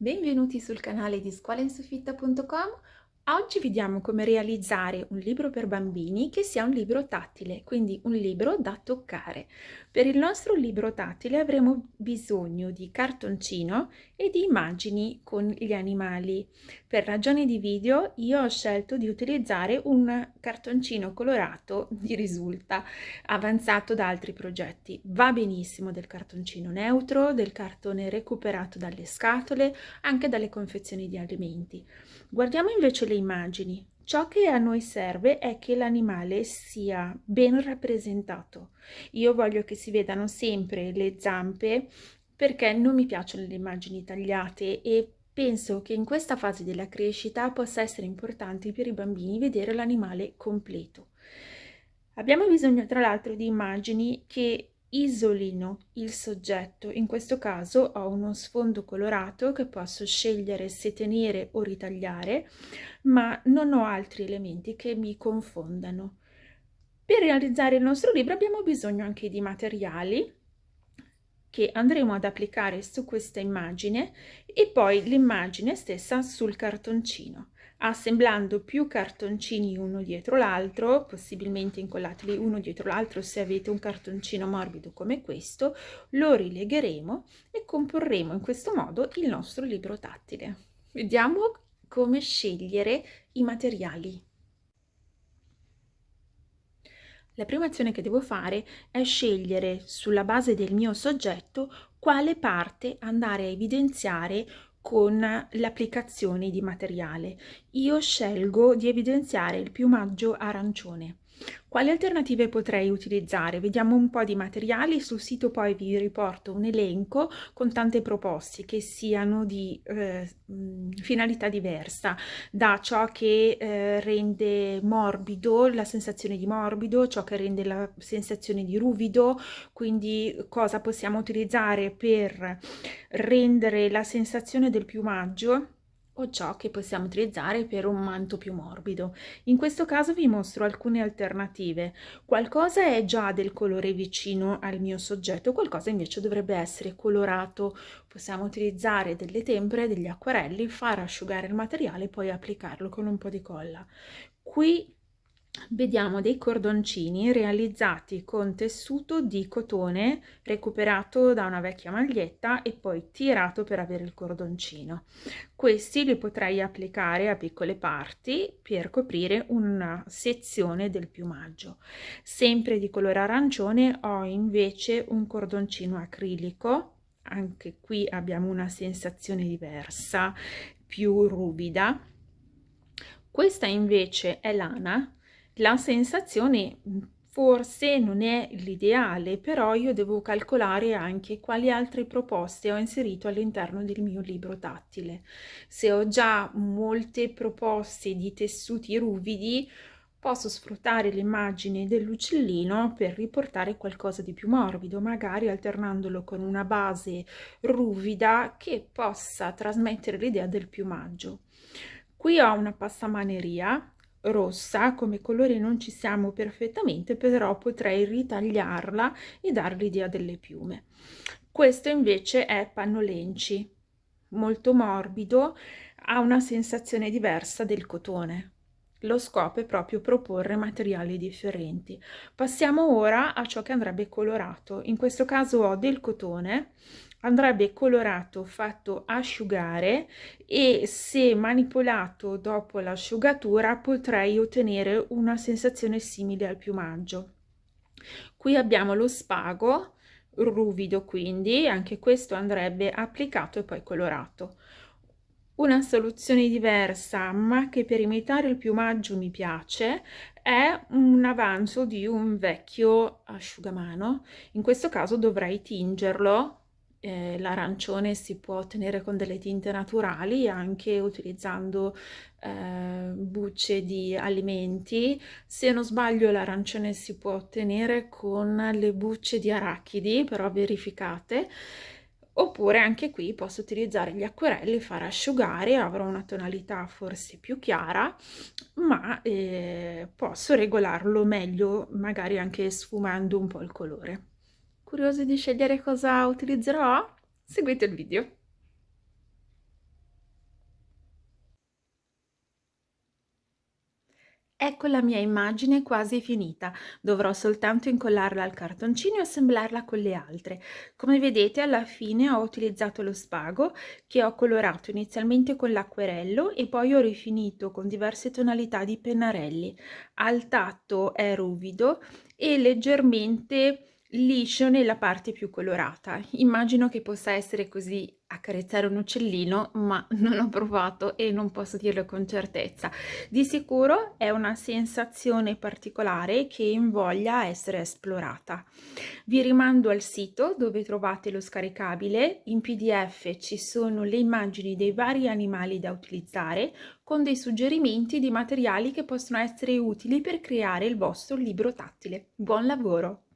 Benvenuti sul canale di scuolainsufitta.com Oggi vediamo come realizzare un libro per bambini che sia un libro tattile, quindi un libro da toccare. Per il nostro libro tattile avremo bisogno di cartoncino e di immagini con gli animali. Per ragioni di video io ho scelto di utilizzare un cartoncino colorato di risulta avanzato da altri progetti. Va benissimo del cartoncino neutro, del cartone recuperato dalle scatole, anche dalle confezioni di alimenti. Guardiamo invece le immagini. Ciò che a noi serve è che l'animale sia ben rappresentato. Io voglio che si vedano sempre le zampe perché non mi piacciono le immagini tagliate e penso che in questa fase della crescita possa essere importante per i bambini vedere l'animale completo. Abbiamo bisogno tra l'altro di immagini che isolino il soggetto. In questo caso ho uno sfondo colorato che posso scegliere se tenere o ritagliare, ma non ho altri elementi che mi confondano. Per realizzare il nostro libro abbiamo bisogno anche di materiali che andremo ad applicare su questa immagine e poi l'immagine stessa sul cartoncino assemblando più cartoncini uno dietro l'altro, possibilmente incollateli uno dietro l'altro se avete un cartoncino morbido come questo, lo rilegheremo e comporremo in questo modo il nostro libro tattile. Vediamo come scegliere i materiali. La prima azione che devo fare è scegliere sulla base del mio soggetto quale parte andare a evidenziare con l'applicazione di materiale. Io scelgo di evidenziare il piumaggio arancione. Quali alternative potrei utilizzare? Vediamo un po' di materiali, sul sito poi vi riporto un elenco con tante proposte che siano di eh, finalità diversa, da ciò che eh, rende morbido, la sensazione di morbido, ciò che rende la sensazione di ruvido, quindi cosa possiamo utilizzare per rendere la sensazione del piumaggio o ciò che possiamo utilizzare per un manto più morbido. In questo caso vi mostro alcune alternative. Qualcosa è già del colore vicino al mio soggetto, qualcosa invece dovrebbe essere colorato. Possiamo utilizzare delle tempere, degli acquarelli, far asciugare il materiale e poi applicarlo con un po' di colla. Qui vediamo dei cordoncini realizzati con tessuto di cotone recuperato da una vecchia maglietta e poi tirato per avere il cordoncino. Questi li potrei applicare a piccole parti per coprire una sezione del piumaggio. Sempre di colore arancione ho invece un cordoncino acrilico, anche qui abbiamo una sensazione diversa, più ruvida. Questa invece è lana, la sensazione forse non è l'ideale, però io devo calcolare anche quali altre proposte ho inserito all'interno del mio libro tattile. Se ho già molte proposte di tessuti ruvidi, posso sfruttare l'immagine dell'uccellino per riportare qualcosa di più morbido, magari alternandolo con una base ruvida che possa trasmettere l'idea del piumaggio. Qui ho una passamaneria rossa come colore non ci siamo perfettamente però potrei ritagliarla e dare l'idea delle piume. Questo invece è pannolenci molto morbido ha una sensazione diversa del cotone. Lo scopo è proprio proporre materiali differenti. Passiamo ora a ciò che andrebbe colorato. In questo caso ho del cotone andrebbe colorato fatto asciugare e se manipolato dopo l'asciugatura potrei ottenere una sensazione simile al piumaggio. Qui abbiamo lo spago ruvido quindi anche questo andrebbe applicato e poi colorato. Una soluzione diversa ma che per imitare il piumaggio mi piace è un avanzo di un vecchio asciugamano. In questo caso dovrei tingerlo eh, l'arancione si può ottenere con delle tinte naturali anche utilizzando eh, bucce di alimenti. Se non sbaglio l'arancione si può ottenere con le bucce di arachidi però verificate. Oppure anche qui posso utilizzare gli acquerelli far asciugare avrò una tonalità forse più chiara ma eh, posso regolarlo meglio magari anche sfumando un po' il colore Curiosi di scegliere cosa utilizzerò? Seguite il video. Ecco la mia immagine quasi finita, dovrò soltanto incollarla al cartoncino e assemblarla con le altre. Come vedete alla fine ho utilizzato lo spago che ho colorato inizialmente con l'acquerello e poi ho rifinito con diverse tonalità di pennarelli. Al tatto è ruvido e leggermente liscio nella parte più colorata. Immagino che possa essere così accarezzare un uccellino, ma non ho provato e non posso dirlo con certezza. Di sicuro è una sensazione particolare che invoglia essere esplorata. Vi rimando al sito dove trovate lo scaricabile. In PDF ci sono le immagini dei vari animali da utilizzare con dei suggerimenti di materiali che possono essere utili per creare il vostro libro tattile. Buon lavoro!